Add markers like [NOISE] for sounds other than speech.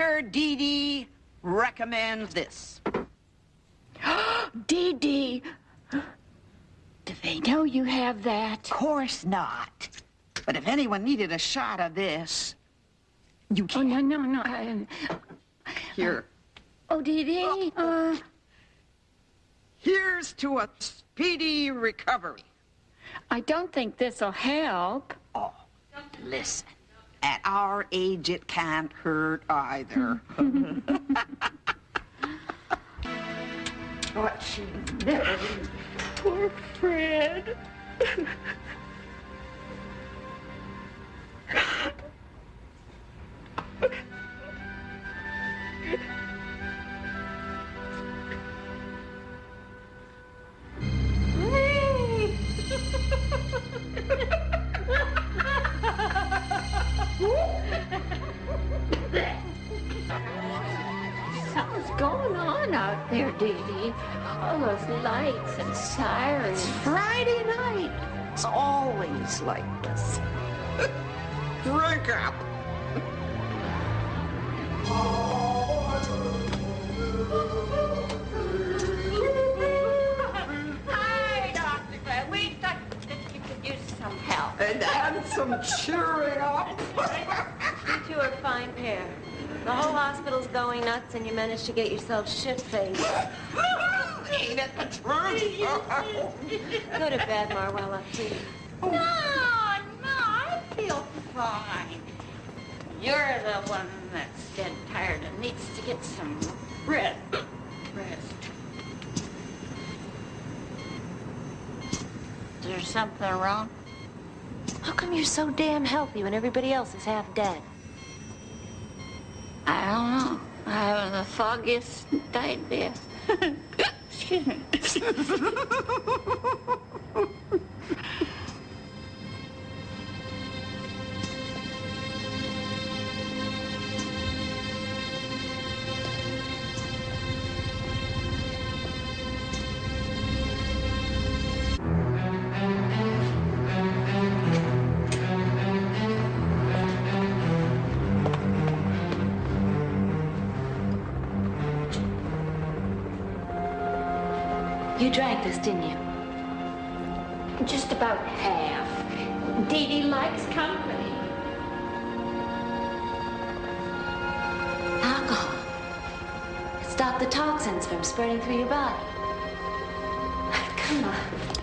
Dr. Dee Dee recommends this. [GASPS] Dee Dee, do they know you have that? Of course not. But if anyone needed a shot of this, you can. Oh, no, no, no. I, Here. oh, Dee Dee, uh, Here's to a speedy recovery. I don't think this'll help. Oh, listen. At our age, it can't hurt either. [LAUGHS] what she never Poor Fred. [LAUGHS] going on out there, Dee Dee. All those lights and sirens. Friday night. It's always like this. [LAUGHS] Drink up. Hi, Dr. We thought that you could use some help. And add some cheering up. [LAUGHS] You two are a fine pair. The whole hospital's going nuts, and you managed to get yourself shit-faced. Ain't it the truth? [LAUGHS] Go to bed, Marwella, please. No, no, I feel fine. You're the one that's dead tired and needs to get some rest. Rest. Is there something wrong? How come you're so damn healthy when everybody else is half dead? I don't know. I haven't the foggiest idea. [LAUGHS] Excuse me. [LAUGHS] You drank this, didn't you? Just about half. Dee Dee likes company. Alcohol. Stop the toxins from spreading through your body. Come on.